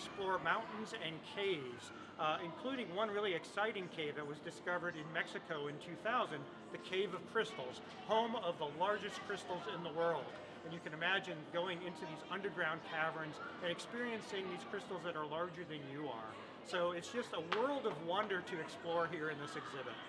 explore mountains and caves, uh, including one really exciting cave that was discovered in Mexico in 2000, the Cave of Crystals, home of the largest crystals in the world. And you can imagine going into these underground caverns and experiencing these crystals that are larger than you are. So it's just a world of wonder to explore here in this exhibit.